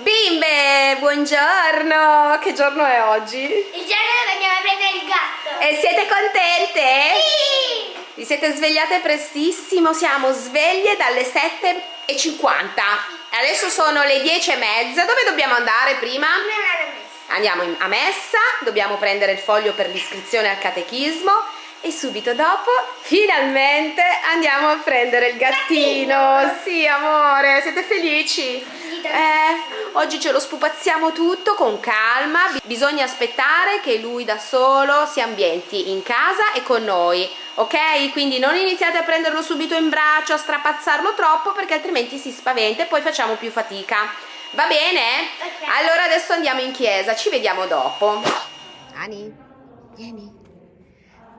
Bimbe, buongiorno! Che giorno è oggi? Il giorno dove andiamo a prendere il gatto. E siete contente? Sì! Vi siete svegliate prestissimo, siamo sveglie dalle 7.50. Adesso sono le 10.30. Dove dobbiamo andare prima? Andiamo a messa, dobbiamo prendere il foglio per l'iscrizione al catechismo e subito dopo, finalmente, andiamo a prendere il gattino. Sì, amore, siete felici? Eh, oggi ce lo spupazziamo tutto con calma, Bi- bisogna aspettare che lui da solo si ambienti in casa e con noi, ok? Quindi non iniziate a prenderlo subito in braccio, a strapazzarlo troppo perché altrimenti si spaventa e poi facciamo più fatica. Va bene? Ok. Allora adesso andiamo in chiesa, ci vediamo dopo. Ani, vieni.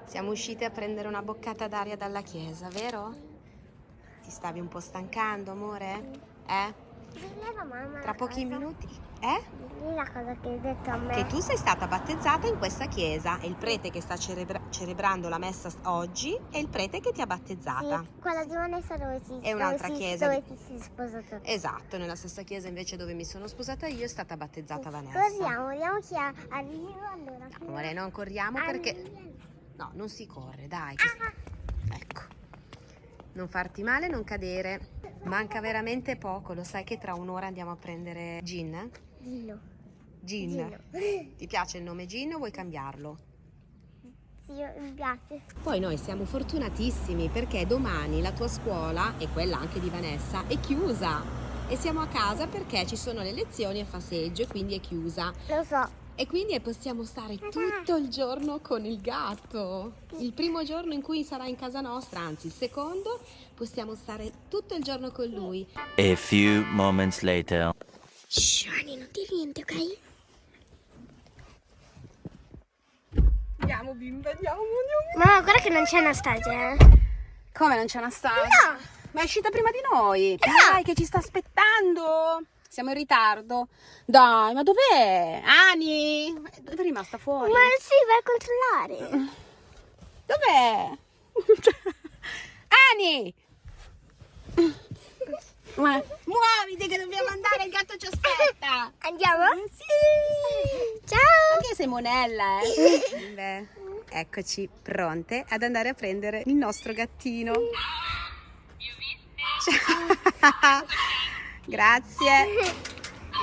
Siamo uscite a prendere una boccata d'aria dalla chiesa, vero? Ti stavi un po' stancando, amore? Eh? Tra pochi cosa- minuti? Eh? Dilli la cosa che hai detto a me. Che tu sei stata battezzata in questa chiesa e il prete che sta celebra- celebrando la messa oggi è il prete che ti ha battezzata. Sì, quella di Vanessa dove si È un'altra chiesa Dove ti sei sposato. Esatto, nella stessa chiesa invece dove mi sono sposata io è stata battezzata Vanessa. Corriamo, vediamo chi ha- arriva allora. No, amore, non corriamo perché... No, non si corre, dai. che- Ecco. Non farti male, non cadere. Manca veramente poco, lo sai che tra un'ora andiamo a prendere Gin? Dillo. Gin. Dillo. Ti piace il nome Gin o vuoi cambiarlo? Sì, mi piace. Poi noi siamo fortunatissimi perché domani la tua scuola e quella anche di Vanessa è chiusa e siamo a casa perché ci sono le lezioni a faseggio e quindi è chiusa Lo so. E quindi possiamo stare tutto il giorno con il gatto. Il primo giorno in cui sarà in casa nostra, anzi il secondo, possiamo stare tutto il giorno con lui. A few moments later. Shh, Ani, non dire niente, ok? Andiamo bimba, andiamo, andiamo. Mamma, guarda che non c'è Anastasia, eh. Come non c'è Anastasia? No. Ma è uscita prima di noi. Dai, che ci sta aspettando. Siamo in ritardo. Dai, ma dov'è? Ani? Dove è rimasta fuori? Ma sì, vai a controllare. Dov'è? Ani! Muoviti che dobbiamo andare, il gatto ci aspetta. Andiamo? Sì. Ciao. Anche sei monella, eh? Beh, eccoci pronte ad andare a prendere il nostro gattino. Ciao. Grazie.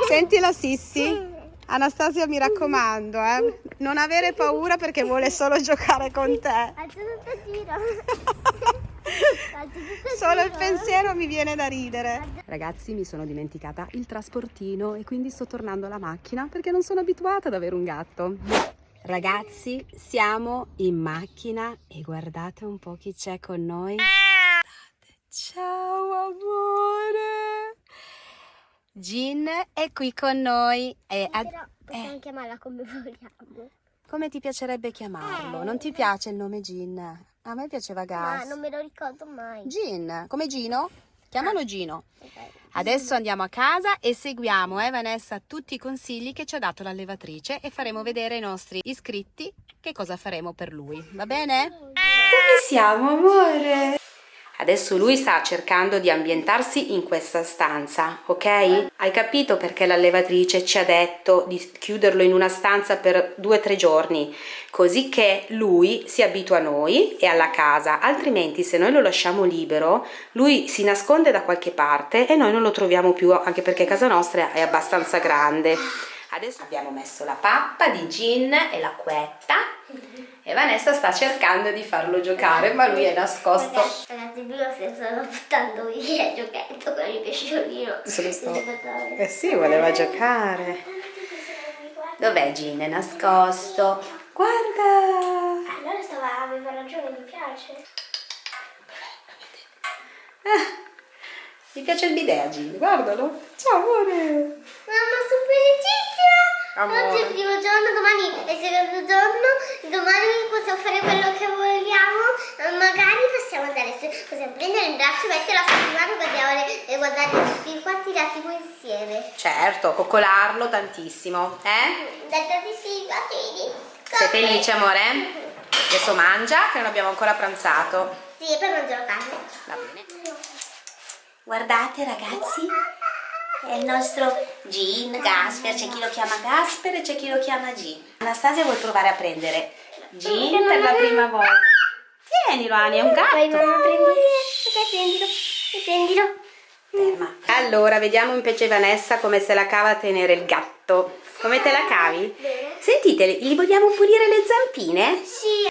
Sentilo Sissi. Anastasia mi raccomando, eh. Non avere paura perché vuole solo giocare con te. Faccio tutto il giro. Faccio tutto il Solo il pensiero mi viene da ridere. Ragazzi, mi sono dimenticata il trasportino e quindi sto tornando alla macchina perché non sono abituata ad avere un gatto. Ragazzi, siamo in macchina e guardate un po' chi c'è con noi. Ciao amore. Gin è qui con noi. E ad- Però possiamo chiamarla come vogliamo. come ti piacerebbe chiamarlo? Non ti piace il nome Gin? A me piaceva Ma Gas. non me lo ricordo mai. Gin, come Gino? Chiamalo Gino. Ok. Adesso andiamo a casa e seguiamo, eh Vanessa, tutti i consigli che ci ha dato l'allevatrice e faremo vedere ai nostri iscritti che cosa faremo per lui. Va bene? Dove siamo, amore? Adesso lui sta cercando di ambientarsi in questa stanza, ok? Hai capito perché l'allevatrice ci ha detto di chiuderlo in una stanza per due o tre giorni, così che lui si abitua a noi e alla casa, altrimenti se noi lo lasciamo libero, lui si nasconde da qualche parte e noi non lo troviamo più, anche perché casa nostra è abbastanza grande. Adesso abbiamo messo la pappa di gin e l'acquetta e Vanessa sta cercando di farlo giocare, ma lui è nascosto. Ragazzi, prima si stava buttando via il giochetto con il pesciolino. Se lo buttava- Eh sì, voleva giocare. Dov'è Gin? È nascosto. Guarda! Allora stava, aveva ragione, mi piace. Mi piace il bidet, Gin, guardalo. Ciao amore. Mamma, sono felicissima! Amore. Oggi è il primo giorno, domani è il secondo giorno, domani possiamo fare quello che vogliamo, magari possiamo andare, possiamo prendere in braccio, metterlo a settimana e guardare, e guardare tutti quanti la tv insieme. Certo, coccolarlo tantissimo, eh? Dai tantissimi bacini. Sei felice, amore? Adesso mangia, che non abbiamo ancora pranzato. Sì, poi mangio la carne. Va bene. Guardate ragazzi, è il nostro Gin, Gasper, c'è chi lo chiama Gasper e c'è chi lo chiama Gin. Anastasia vuol provare a prendere Gin per la prima volta. Tienilo Ani, è un gatto. Vai mamma, prendilo. Prendilo. Prendilo. Ferma. Allora, vediamo invece Vanessa come se la cava a tenere il gatto. Come te la cavi? Bene. Sentite, gli vogliamo pulire le zampine? Sì.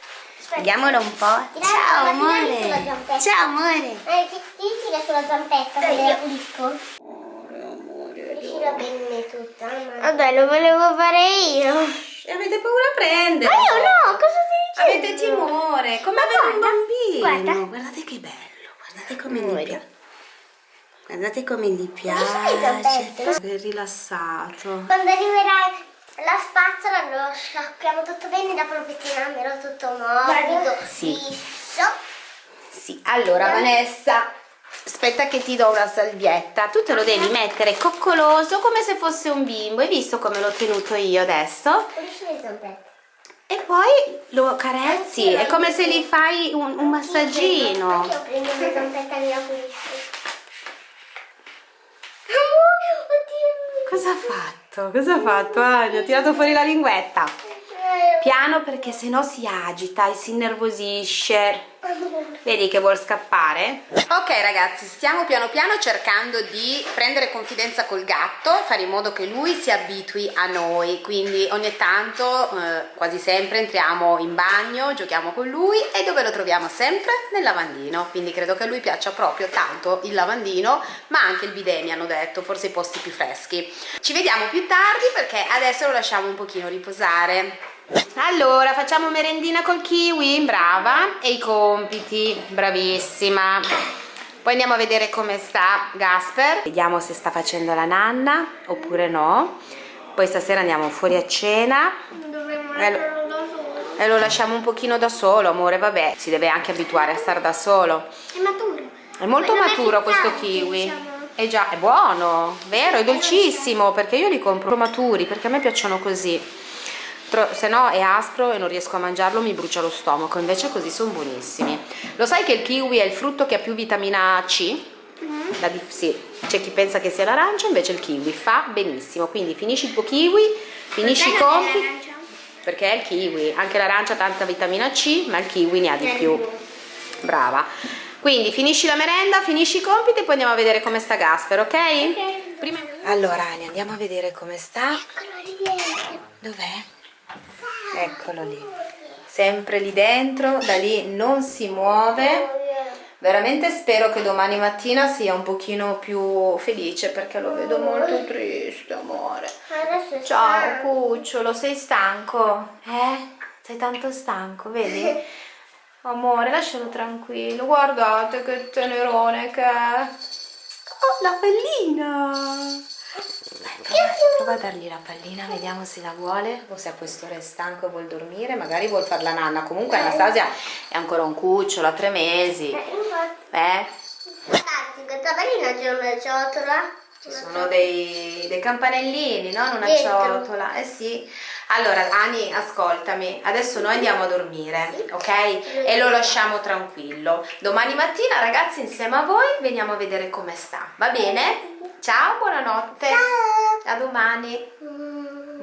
Vediamolo un po'. Ciao amore. Ciao amore. Eh, ti, ti sulla zampetta, se la pulisco. Riuscirò bene tutta. Vabbè, lo volevo fare io. Ma Avete paura a prendere? io no, cosa stai dicendo? Avete timore, come Ma avere un bambino. guarda. Guardate che bello, guardate come gli Amore. piace. Guardate come gli piace. È rilassato. Quando arriverai la spazzola lo sciacquiamo tutto bene dopo lo pettinamelo tutto morbido, Sì. liscio. Sì, allora Vanessa, aspetta che ti do una salvietta. Tu te lo devi mettere coccoloso come se fosse un bimbo. Hai visto come l'ho tenuto io adesso? E poi lo carezzi, è come se gli fai un, un massaggino. Cosa ha fatto? Cosa ha fatto? Ania, ha tirato fuori la linguetta. Piano perché sennò si agita e si innervosisce. Vedi che vuol scappare? Ok ragazzi, stiamo piano piano cercando di prendere confidenza col gatto, fare in modo che lui si abitui a noi, quindi ogni tanto, eh, quasi sempre, entriamo in bagno, giochiamo con lui e dove lo troviamo sempre? Nel lavandino, quindi credo che a lui piaccia proprio tanto il lavandino, ma anche il bidet mi hanno detto, forse i posti più freschi. Ci vediamo più tardi perché adesso lo lasciamo un pochino riposare. Allora, facciamo merendina col kiwi, brava, e i compiti, bravissima. Poi andiamo a vedere come sta Gasper, vediamo se sta facendo la nanna oppure no. Poi stasera andiamo fuori a cena Dovremmo Eh, lo- lasciarlo da solo. e lo lasciamo un pochino da solo, amore, vabbè, si deve anche abituare a stare da solo. È maturo. È molto Ma non è maturo questo kiwi. diciamo. È già, è buono, vero? È dolcissimo perché io li compro maturi perché a me piacciono così. Tro- se no è aspro e non riesco a mangiarlo, mi brucia lo stomaco. Invece così sono buonissimi. Lo sai che il kiwi è il frutto che ha più vitamina C? La dif- sì, c'è chi pensa che sia l'arancia, invece il kiwi fa benissimo. Quindi finisci il tuo kiwi, finisci i Perché non è compiti. Perché è il kiwi, anche l'arancia ha tanta vitamina C, ma il kiwi ne ha di più. Brava. Quindi finisci la merenda, finisci i compiti e poi andiamo a vedere come sta Gasper, ok? Prima... Allora, Ani, andiamo a vedere come sta. Dov'è? Eccolo lì. Sempre lì dentro, da lì non si muove. Veramente spero che domani mattina sia un pochino più felice perché lo vedo molto triste, amore. Ciao cucciolo, sei stanco? Eh? Sei tanto stanco, vedi? Amore, lascialo tranquillo, guardate che tenerone che è. Oh, la pallina! Dai, prova, prova a dargli la pallina, vediamo se la vuole o se a quest'ora è stanco e vuol dormire, magari vuol far la nanna. Comunque Anastasia è ancora un cucciolo, ha tre mesi. Eh. Eh? Ragazzi, questa pallina c'è una ciotola. Ci sono dei, dei campanellini, no? In una ciotola. Eh sì. Allora, Ani, ascoltami. Adesso noi andiamo a dormire, ok? E lo lasciamo tranquillo. Domani mattina, ragazzi, insieme a voi veniamo a vedere come sta. Va bene? Ciao, buonanotte. Ciao. A domani. Mm.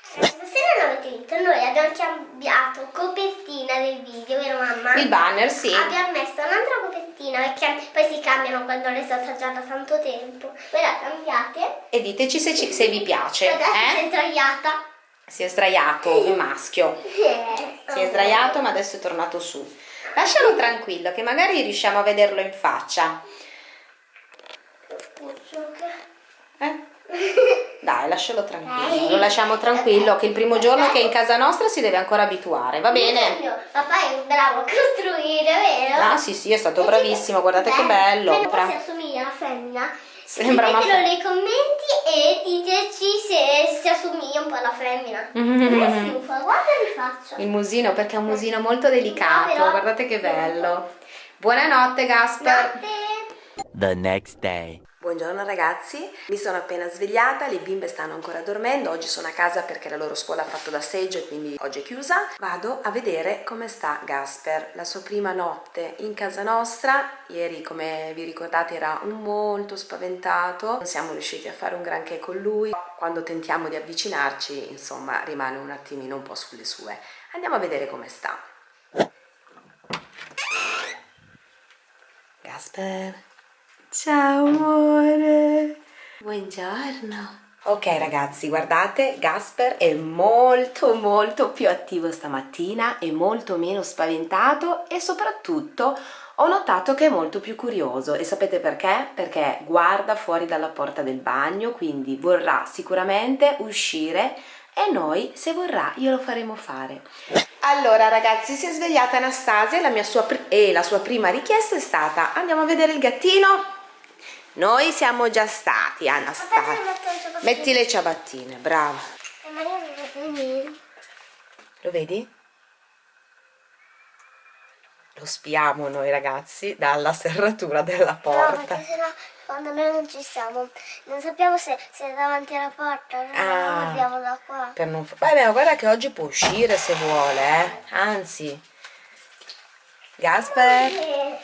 Stasera non avete visto, noi abbiamo cambiato copertina del video, vero mamma? Il banner, sì. Abbiamo messo un'altra copertina perché poi si cambiano quando le sto assaggiando da tanto tempo. Voi la cambiate. E diteci se, ci- se vi piace. Adesso si è Eh? sdraiata. Si è sdraiato, il maschio. Eh, Si è sdraiato, ma adesso è tornato su. Lascialo tranquillo, che magari riusciamo a vederlo in faccia. Eh? Dai, lascialo tranquillo, lo lasciamo tranquillo che il primo giorno che è in casa nostra si deve ancora abituare, va bene? Papà è bravo a costruire, vero? Ah sì sì, è stato bravissimo, guardate che bello. Sembra Bra- si assomiglia alla femmina. Sembra una nei commenti e diteci se si assomiglia un po' alla femmina. Fa, guarda che faccio. Il musino, perché è un musino molto delicato, guardate che bello. Buonanotte Gasper. Notte. The next day. Buongiorno ragazzi, mi sono appena svegliata, le bimbe stanno ancora dormendo, oggi sono a casa perché la loro scuola ha fatto da seggio e quindi oggi è chiusa. Vado a vedere come sta Gasper, la sua prima notte in casa nostra. Ieri come vi ricordate era molto spaventato, non siamo riusciti a fare un granché con lui. Quando tentiamo di avvicinarci insomma rimane un attimino un po' sulle sue. Andiamo a vedere come sta. Gasper... Ciao amore! Buongiorno! Ok ragazzi, guardate, Gasper è molto molto più attivo stamattina, è molto meno spaventato e soprattutto ho notato che è molto più curioso e sapete perché? Perché guarda fuori dalla porta del bagno, quindi vorrà sicuramente uscire e noi se vorrà glielo faremo fare. Allora ragazzi si è svegliata Anastasia la mia sua e la sua prima richiesta è stata andiamo a vedere il gattino? Noi siamo già stati, Anastasia. Metti le ciabattine, brava. Lo vedi? Lo spiamo noi ragazzi dalla serratura della porta. No, sennò quando noi non ci siamo, non sappiamo se, se è davanti alla porta, allora ah, guardiamo da qua. Per non... Vabbè, guarda che oggi può uscire se vuole, eh. Anzi. Gasper.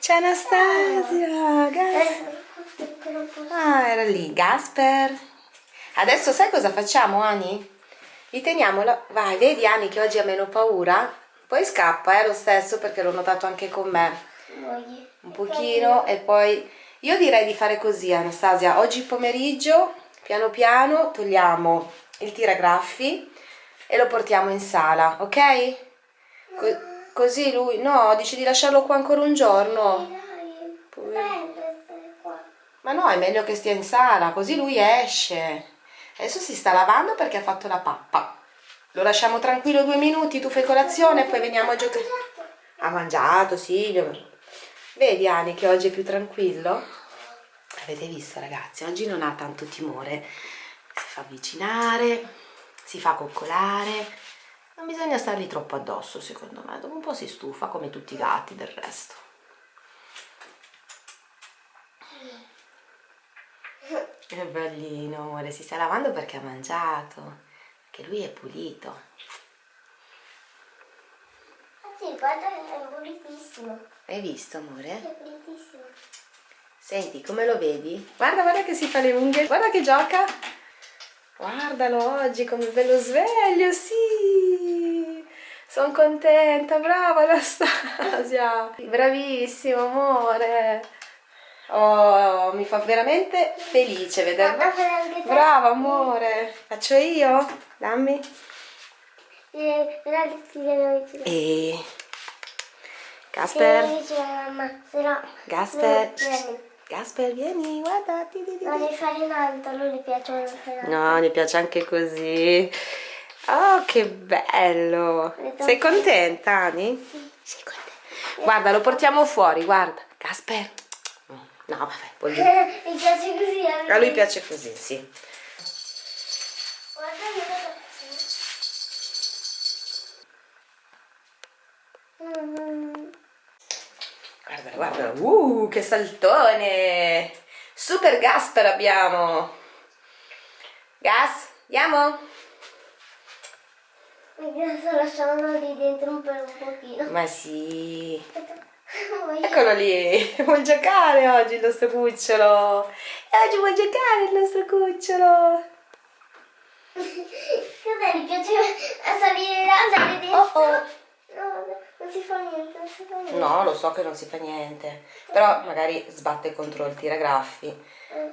C'è Anastasia. Gasper. Ah, era lì, Gasper. Adesso sai cosa facciamo, Ani? Li teniamo, là. vai, vedi Ani che oggi ha meno paura? Poi scappa, eh, lo stesso, perché l'ho notato anche con me. Un pochino e poi... Io direi di fare così, Anastasia. Oggi pomeriggio, piano piano, togliamo il tiragraffi e lo portiamo in sala, ok? Co così lui... No, dici di lasciarlo qua ancora un giorno? No, è meglio che stia in sala, così lui esce. Adesso si sta lavando perché ha fatto la pappa. Lo lasciamo tranquillo due minuti, tu fai colazione e poi veniamo a giocare. Ha mangiato, sì. Vedi Ani che oggi è più tranquillo? Avete visto ragazzi, oggi non ha tanto timore. Si fa avvicinare, si fa coccolare. Non bisogna stargli troppo addosso secondo me, dopo un po' si stufa come tutti i gatti del resto. Che bellino, amore, si sta lavando perché ha mangiato, che lui è pulito. Ah sì, guarda che è pulitissimo. Hai visto, amore? È pulitissimo. Senti, come lo vedi? Guarda, guarda che si fa le unghie, guarda che gioca. Guardalo oggi come bello sveglio, sì! Sono contenta, brava Anastasia! Bravissimo, amore! Oh, mi fa veramente felice vederlo. Brava amore. Faccio io? Dammi. Eh, e Gasper. Gasper. Gasper, vieni, guarda. Non devi fare tanto, a lui gli piace No, gli piace anche così. Oh, che bello. Sei contenta, Ani? Sì. Sei contenta. Guarda, lo portiamo fuori, guarda. Gasper. No, vabbè, voglio... Mi piace così. A lui piace così, sì. Guarda Guarda, guarda, uh, che saltone! Super Gasper abbiamo! Gas, andiamo? Mi sto lasciando lì dentro un, per un pochino. Ma sì. Eccolo lì, vuol giocare oggi il nostro cucciolo. E oggi vuol giocare il nostro cucciolo. Cos'è? Mi piace salire là, andare dentro. Oh oh. No, non si fa niente, non si fa niente. No, lo so che non si fa niente. Però magari sbatte contro il tiragraffi. Mm.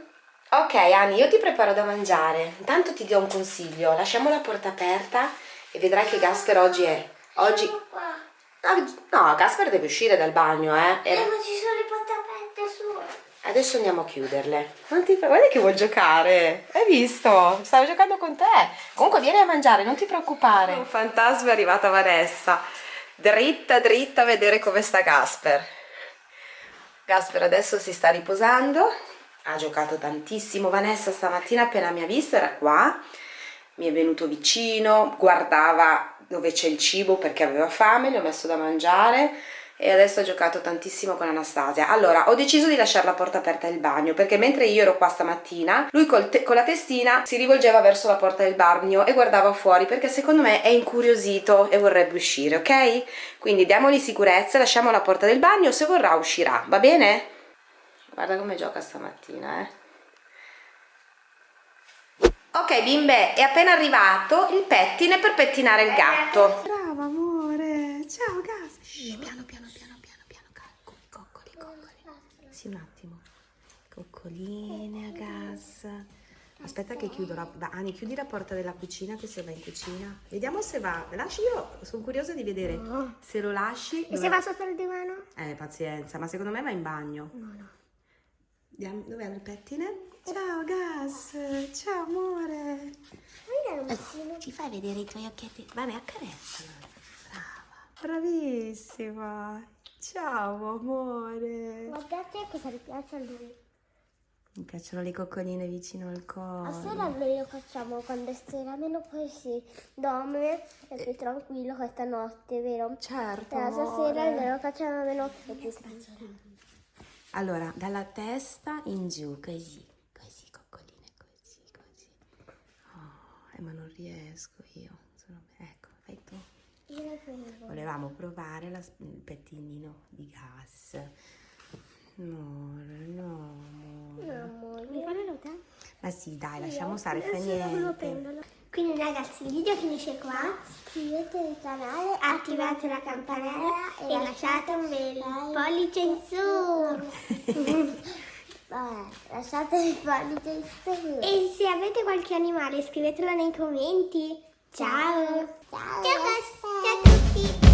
Ok, Ani, io ti preparo da mangiare. Intanto ti do un consiglio. Lasciamo la porta aperta e vedrai che Gasper oggi è... Oggi... No, Gasper deve uscire dal bagno, eh. Eh, ma ci sono le porte aperte su. Adesso andiamo a chiuderle. Non ti... Guarda che vuol giocare. Hai visto? Stavo giocando con te. Comunque vieni a mangiare, non ti preoccupare. Un fantasma è arrivata Vanessa. Dritta, dritta a vedere come sta Gasper. Gasper adesso si sta riposando. Ha giocato tantissimo. Vanessa stamattina appena mi ha visto era qua. Mi è venuto vicino, guardava dove c'è il cibo perché aveva fame, gli ho messo da mangiare e adesso ho giocato tantissimo con Anastasia. Allora, ho deciso di lasciare la porta aperta del bagno perché mentre io ero qua stamattina, lui con la testina si rivolgeva verso la porta del bagno e guardava fuori perché secondo me è incuriosito e vorrebbe uscire, ok? Quindi diamogli sicurezza, lasciamo la porta del bagno, se vorrà uscirà, va bene? Guarda come gioca stamattina, eh. Ok bimbe, è appena arrivato il pettine per pettinare il gatto. Brava amore, ciao gas. Shh, piano piano piano piano piano, coccoli, coccoli, coccoli. Sì, un attimo. Coccoline a gas. Aspetta che chiudo la... Ani, chiudi la porta della cucina che se va in cucina. Vediamo se va. Lasci io, sono curiosa di vedere no. se lo lasci. E dove... se va sotto il divano? Eh, pazienza, ma secondo me va in bagno. No, no. Dove è il pettine? Ciao Gas, ciao amore. Eh, ci fai vedere i tuoi occhietti? Vai, accarezzala. Brava. Bravissima. Ciao amore. Guardate cosa gli piace a lui. Mi piacciono le coccoline vicino al collo. A sera noi lo facciamo quando è sera, almeno poi si dorme è più tranquillo questa notte, vero? Certo. E la sera noi lo facciamo almeno più Allora, dalla testa in giù, così. Eh, ma non riesco io sono... ecco fai tu. Volevamo provare la, il pettinino di gas. Amore no amore. Mi fa la ma sì dai lasciamo stare fa niente. quindi ragazzi il video finisce qua. Iscrivetevi al canale attivate la campanella e lasciate un bel pollice in su Vabbè, lasciate il pollice in su. E se avete qualche animale scrivetelo nei commenti. Ciao. Ciao. Ciao, Ciao a tutti.